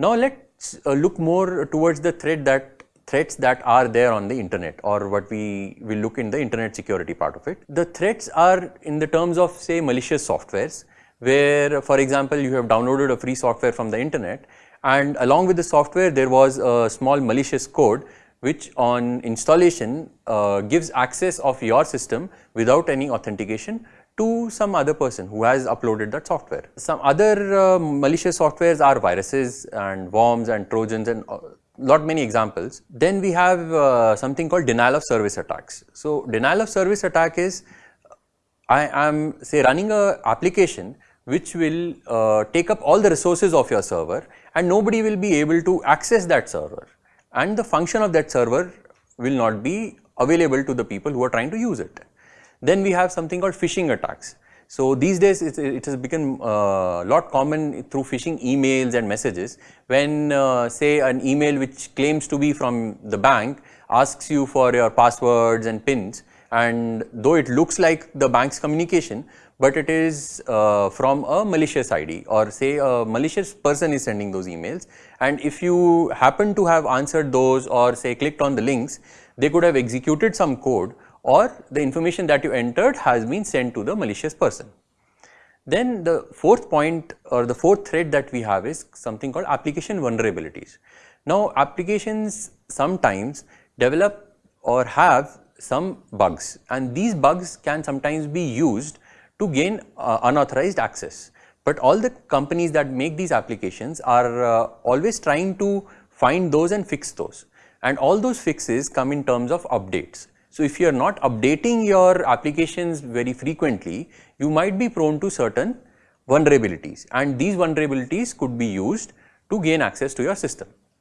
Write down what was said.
Now let's uh, look more towards the threat that threats that are there on the internet or what we will look in the internet security part of it. The threats are in the terms of say malicious softwares where for example you have downloaded a free software from the internet and along with the software there was a small malicious code which on installation uh, gives access of your system without any authentication to some other person who has uploaded that software. Some other uh, malicious softwares are viruses and worms and trojans and uh, lot many examples. Then we have uh, something called denial of service attacks. So, denial of service attack is I am say running a application which will uh, take up all the resources of your server and nobody will be able to access that server and the function of that server will not be available to the people who are trying to use it. Then we have something called phishing attacks. So these days it, it has become a uh, lot common through phishing emails and messages when uh, say an email which claims to be from the bank asks you for your passwords and pins and though it looks like the bank's communication but it is uh, from a malicious ID or say a malicious person is sending those emails and if you happen to have answered those or say clicked on the links they could have executed some code or the information that you entered has been sent to the malicious person. Then the fourth point or the fourth threat that we have is something called application vulnerabilities. Now applications sometimes develop or have some bugs and these bugs can sometimes be used to gain uh, unauthorized access. But all the companies that make these applications are uh, always trying to find those and fix those and all those fixes come in terms of updates. So if you are not updating your applications very frequently, you might be prone to certain vulnerabilities and these vulnerabilities could be used to gain access to your system.